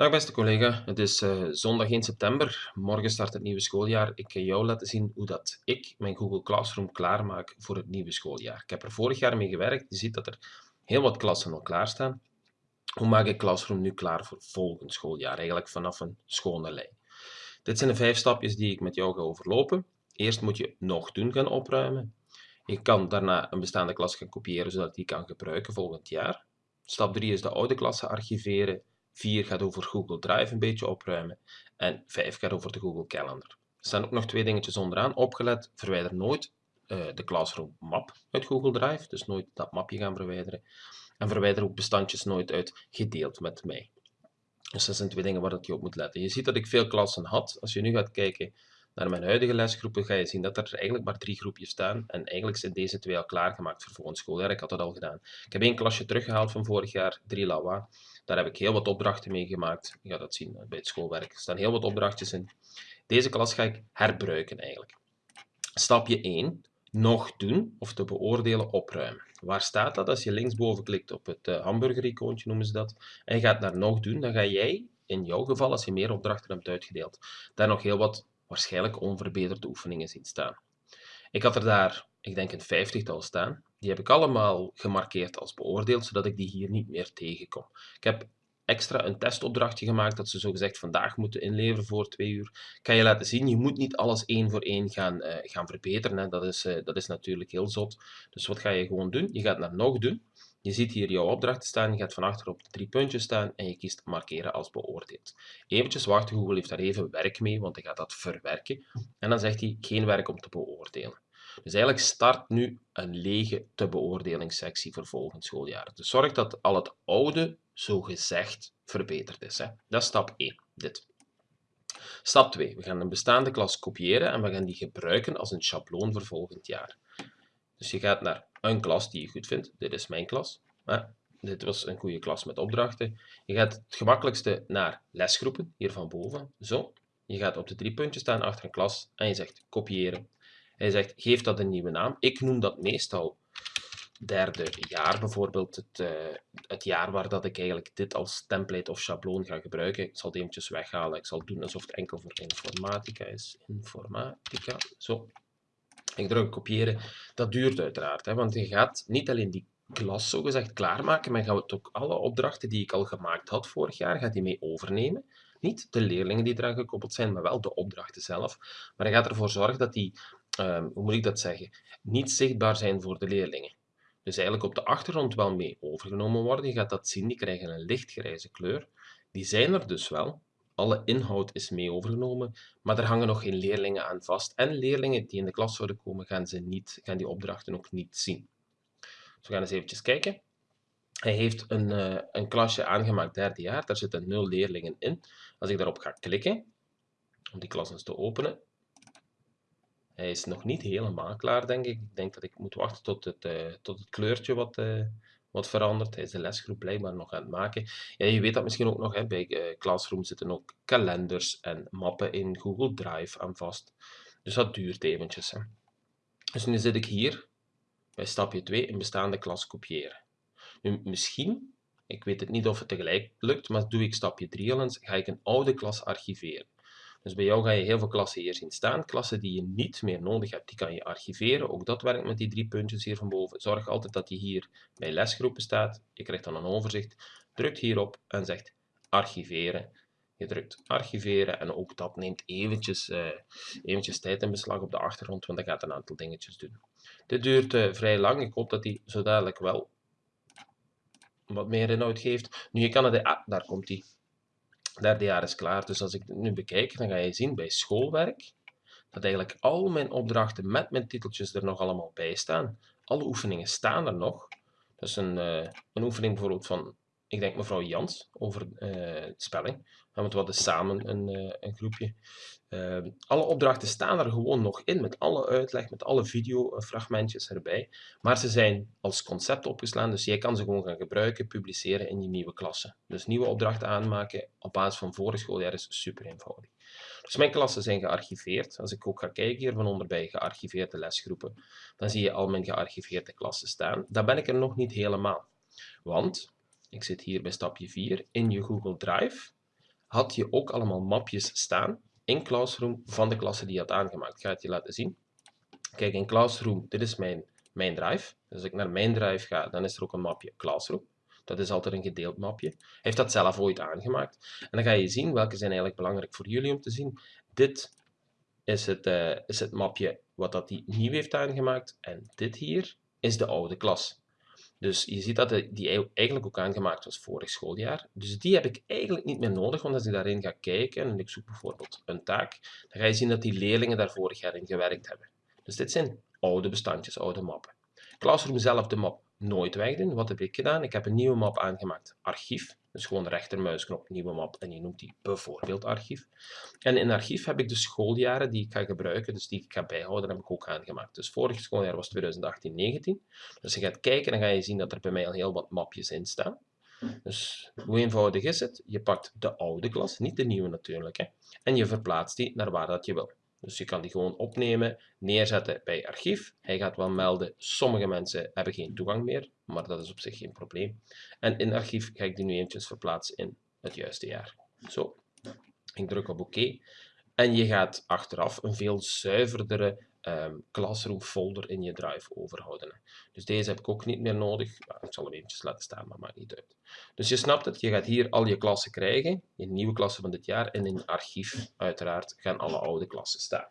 Dag beste collega, het is uh, zondag 1 september. Morgen start het nieuwe schooljaar. Ik ga jou laten zien hoe dat ik mijn Google Classroom klaarmaak voor het nieuwe schooljaar. Ik heb er vorig jaar mee gewerkt. Je ziet dat er heel wat klassen al klaarstaan. Hoe maak ik Classroom nu klaar voor volgend schooljaar? Eigenlijk vanaf een schone lijn. Dit zijn de vijf stapjes die ik met jou ga overlopen. Eerst moet je nog doen gaan opruimen. Je kan daarna een bestaande klas gaan kopiëren zodat die kan gebruiken volgend jaar. Stap 3 is de oude klassen archiveren. 4 gaat over Google Drive een beetje opruimen. En 5 gaat over de Google Calendar. Er staan ook nog twee dingetjes onderaan. Opgelet, verwijder nooit uh, de Classroom map uit Google Drive. Dus nooit dat mapje gaan verwijderen. En verwijder ook bestandjes nooit uit gedeeld met mij. Dus dat zijn twee dingen waar je op moet letten. Je ziet dat ik veel klassen had. Als je nu gaat kijken naar mijn huidige lesgroepen, ga je zien dat er eigenlijk maar drie groepjes staan. En eigenlijk zijn deze twee al klaargemaakt voor volgend schooljaar. Ik had dat al gedaan. Ik heb één klasje teruggehaald van vorig jaar, 3 Lawa. Daar heb ik heel wat opdrachten mee gemaakt. Je gaat dat zien bij het schoolwerk. Er staan heel wat opdrachtjes in. Deze klas ga ik herbruiken eigenlijk. Stapje 1. Nog doen of te beoordelen opruimen. Waar staat dat? Als je linksboven klikt op het uh, hamburger-icoontje, noemen ze dat, en je gaat naar nog doen, dan ga jij, in jouw geval, als je meer opdrachten hebt uitgedeeld, daar nog heel wat waarschijnlijk onverbeterde oefeningen zien staan. Ik had er daar, ik denk een vijftigtal staan. Die heb ik allemaal gemarkeerd als beoordeeld, zodat ik die hier niet meer tegenkom. Ik heb extra een testopdrachtje gemaakt dat ze zogezegd vandaag moeten inleveren voor twee uur. Ik kan je laten zien, je moet niet alles één voor één gaan, uh, gaan verbeteren. Hè. Dat, is, uh, dat is natuurlijk heel zot. Dus wat ga je gewoon doen? Je gaat naar nog doen. Je ziet hier jouw opdrachten staan, je gaat van achter op de drie puntjes staan en je kiest markeren als beoordeeld. Eventjes wachten, Google heeft daar even werk mee, want hij gaat dat verwerken. En dan zegt hij geen werk om te beoordelen. Dus eigenlijk start nu een lege te beoordelingssectie voor volgend schooljaar. Dus zorg dat al het oude zogezegd verbeterd is. Hè. Dat is stap 1, dit. Stap 2. We gaan een bestaande klas kopiëren en we gaan die gebruiken als een schabloon voor volgend jaar. Dus je gaat naar een klas die je goed vindt. Dit is mijn klas. dit was een goede klas met opdrachten. Je gaat het gemakkelijkste naar lesgroepen, hier van boven. Zo. Je gaat op de drie puntjes staan achter een klas en je zegt kopiëren. Hij zegt, geef dat een nieuwe naam. Ik noem dat meestal derde jaar, bijvoorbeeld het, uh, het jaar waar dat ik eigenlijk dit als template of schabloon ga gebruiken. Ik zal het eventjes weghalen. Ik zal doen alsof het enkel voor informatica is. Informatica, zo. Ik druk kopiëren. Dat duurt uiteraard, hè, want je gaat niet alleen die klas zogezegd klaarmaken, maar gaat ook alle opdrachten die ik al gemaakt had vorig jaar, gaat die mee overnemen. Niet de leerlingen die eraan gekoppeld zijn, maar wel de opdrachten zelf. Maar je gaat ervoor zorgen dat die, uh, hoe moet ik dat zeggen, niet zichtbaar zijn voor de leerlingen. Dus eigenlijk op de achtergrond wel mee overgenomen worden. Je gaat dat zien, die krijgen een lichtgrijze kleur. Die zijn er dus wel, alle inhoud is mee overgenomen, maar er hangen nog geen leerlingen aan vast. En leerlingen die in de klas zouden komen, gaan, ze niet, gaan die opdrachten ook niet zien. Dus we gaan eens eventjes kijken. Hij heeft een, uh, een klasje aangemaakt derde jaar, daar zitten nul leerlingen in. Als ik daarop ga klikken, om die klas eens te openen, hij is nog niet helemaal klaar, denk ik. Ik denk dat ik moet wachten tot het, uh, tot het kleurtje wat, uh, wat verandert. Hij is de lesgroep blijkbaar nog aan het maken. Ja, je weet dat misschien ook nog, hè, bij uh, Classroom zitten ook kalenders en mappen in Google Drive aan vast. Dus dat duurt eventjes. Hè. Dus nu zit ik hier bij stapje 2 in bestaande klas kopiëren. Nu, misschien, ik weet het niet of het tegelijk lukt, maar doe ik stapje 3 al eens, ga ik een oude klas archiveren. Dus bij jou ga je heel veel klassen hier zien staan. Klassen die je niet meer nodig hebt, die kan je archiveren. Ook dat werkt met die drie puntjes hier van boven. Zorg altijd dat die hier bij lesgroepen staat. Je krijgt dan een overzicht. Drukt hierop en zegt archiveren. Je drukt archiveren en ook dat neemt eventjes, uh, eventjes tijd in beslag op de achtergrond, want dat gaat een aantal dingetjes doen. Dit duurt uh, vrij lang. Ik hoop dat hij zo dadelijk wel wat meer inhoud geeft. Nu, je kan het... Ah, daar komt hij derde jaar is klaar. Dus als ik het nu bekijk, dan ga je zien bij schoolwerk dat eigenlijk al mijn opdrachten met mijn titeltjes er nog allemaal bij staan. Alle oefeningen staan er nog. Dus een, uh, een oefening bijvoorbeeld van, ik denk mevrouw Jans, over uh, spelling. Want we hadden samen een, uh, een groepje. Ehm, alle opdrachten staan er gewoon nog in, met alle uitleg, met alle videofragmentjes erbij. Maar ze zijn als concept opgeslaan, dus jij kan ze gewoon gaan gebruiken, publiceren in je nieuwe klasse. Dus nieuwe opdrachten aanmaken op basis van vorig schooljaar is super eenvoudig. Dus mijn klassen zijn gearchiveerd. Als ik ook ga kijken hier van onder bij gearchiveerde lesgroepen, dan zie je al mijn gearchiveerde klassen staan. Dan ben ik er nog niet helemaal. Want, ik zit hier bij stapje 4, in je Google Drive had je ook allemaal mapjes staan in Classroom van de klasse die je had aangemaakt. Ik ga het je laten zien. Kijk, in Classroom, dit is mijn, mijn drive. Dus als ik naar mijn drive ga, dan is er ook een mapje Classroom. Dat is altijd een gedeeld mapje. Hij heeft dat zelf ooit aangemaakt. En dan ga je zien welke zijn eigenlijk belangrijk voor jullie om te zien. Dit is het, uh, is het mapje wat dat hij nieuw heeft aangemaakt. En dit hier is de oude klas. Dus je ziet dat die eigenlijk ook aangemaakt was vorig schooljaar. Dus die heb ik eigenlijk niet meer nodig, want als ik daarin ga kijken en ik zoek bijvoorbeeld een taak, dan ga je zien dat die leerlingen daar vorig jaar in gewerkt hebben. Dus dit zijn oude bestandjes, oude mappen. Classroom zelf de map nooit wegdoen. Wat heb ik gedaan? Ik heb een nieuwe map aangemaakt, archief. Dus gewoon rechtermuisknop, nieuwe map en je noemt die bijvoorbeeld archief. En in archief heb ik de schooljaren die ik ga gebruiken, dus die ik ga bijhouden, heb ik ook aangemaakt. Dus vorig schooljaar was 2018-19. Dus je gaat kijken, dan ga je zien dat er bij mij al heel wat mapjes in staan. Dus hoe eenvoudig is het? Je pakt de oude klas, niet de nieuwe natuurlijk, hè, en je verplaatst die naar waar dat je wil. Dus je kan die gewoon opnemen, neerzetten bij archief. Hij gaat wel melden, sommige mensen hebben geen toegang meer, maar dat is op zich geen probleem. En in archief ga ik die nu eventjes verplaatsen in het juiste jaar. Zo, ik druk op oké. En je gaat achteraf een veel zuiverdere um, Classroom folder in je drive overhouden. Dus deze heb ik ook niet meer nodig. ik zal hem eventjes laten staan, maar maakt niet uit. Dus je snapt het, je gaat hier al je klassen krijgen, je nieuwe klassen van dit jaar, en in archief uiteraard gaan alle oude klassen staan.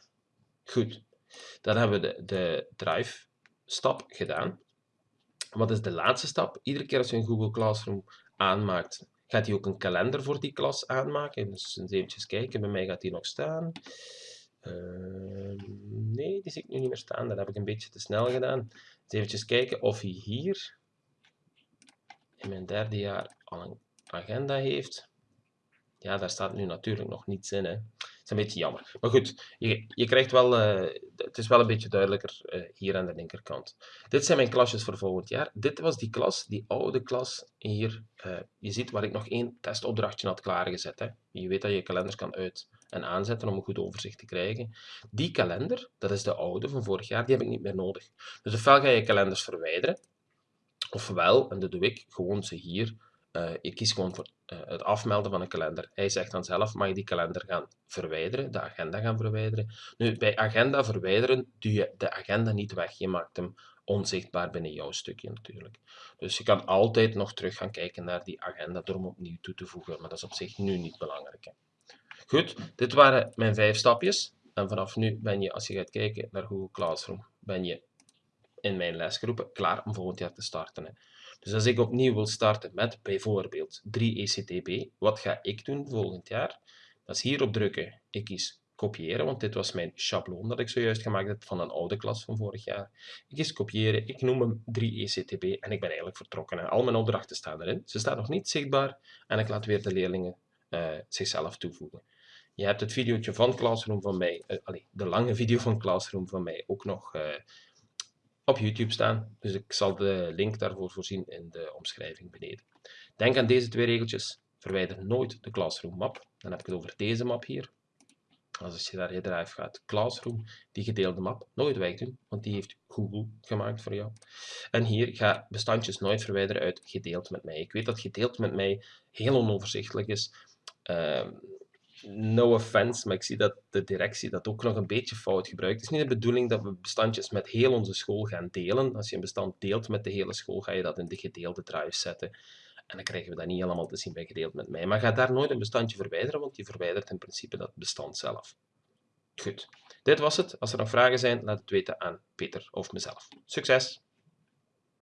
Goed, dan hebben we de, de drive stap gedaan. Wat is de laatste stap? Iedere keer als je een Google Classroom aanmaakt, gaat hij ook een kalender voor die klas aanmaken. Dus eens eventjes kijken, bij mij gaat die nog staan. Uh, nee, die zie ik nu niet meer staan. Dat heb ik een beetje te snel gedaan. Even kijken of hij hier in mijn derde jaar al een agenda heeft. Ja, daar staat nu natuurlijk nog niets in. Hè is een beetje jammer. Maar goed, je, je krijgt wel, uh, het is wel een beetje duidelijker uh, hier aan de linkerkant. Dit zijn mijn klasjes voor volgend jaar. Dit was die klas, die oude klas hier. Uh, je ziet waar ik nog één testopdrachtje had klaargezet. Hè. Je weet dat je kalenders kan uit- en aanzetten om een goed overzicht te krijgen. Die kalender, dat is de oude van vorig jaar, die heb ik niet meer nodig. Dus ofwel ga je kalenders verwijderen, ofwel, en dat doe ik, gewoon ze hier uh, ik kies gewoon voor uh, het afmelden van een kalender. Hij zegt dan zelf, mag je die kalender gaan verwijderen, de agenda gaan verwijderen. Nu, bij agenda verwijderen doe je de agenda niet weg. Je maakt hem onzichtbaar binnen jouw stukje natuurlijk. Dus je kan altijd nog terug gaan kijken naar die agenda door hem opnieuw toe te voegen, maar dat is op zich nu niet belangrijk. Goed, dit waren mijn vijf stapjes. En vanaf nu ben je, als je gaat kijken naar Google Classroom, ben je in mijn lesgroepen klaar om volgend jaar te starten. Hè. Dus als ik opnieuw wil starten met bijvoorbeeld 3 ECTB, wat ga ik doen volgend jaar? Dat is hierop drukken. Ik kies kopiëren, want dit was mijn schabloon dat ik zojuist gemaakt heb van een oude klas van vorig jaar. Ik kies kopiëren, ik noem hem 3 ECTB en ik ben eigenlijk vertrokken. En al mijn opdrachten staan erin. Ze staan nog niet zichtbaar en ik laat weer de leerlingen uh, zichzelf toevoegen. Je hebt het videootje van Classroom van mij, allez, de lange video van Classroom van mij, ook nog uh, op YouTube staan. Dus ik zal de link daarvoor voorzien in de omschrijving beneden. Denk aan deze twee regeltjes. Verwijder nooit de Classroom map. Dan heb ik het over deze map hier. Als je naar je drive gaat, Classroom, die gedeelde map, nooit wegdoen, want die heeft Google gemaakt voor jou. En hier ga bestandjes nooit verwijderen uit gedeeld met mij. Ik weet dat gedeeld met mij heel onoverzichtelijk is. Uh, no offense, maar ik zie dat de directie dat ook nog een beetje fout gebruikt. Het is niet de bedoeling dat we bestandjes met heel onze school gaan delen. Als je een bestand deelt met de hele school, ga je dat in de gedeelde drive zetten. En dan krijgen we dat niet helemaal te zien bij gedeeld met mij. Maar ga daar nooit een bestandje verwijderen, want je verwijdert in principe dat bestand zelf. Goed, dit was het. Als er nog vragen zijn, laat het weten aan Peter of mezelf. Succes!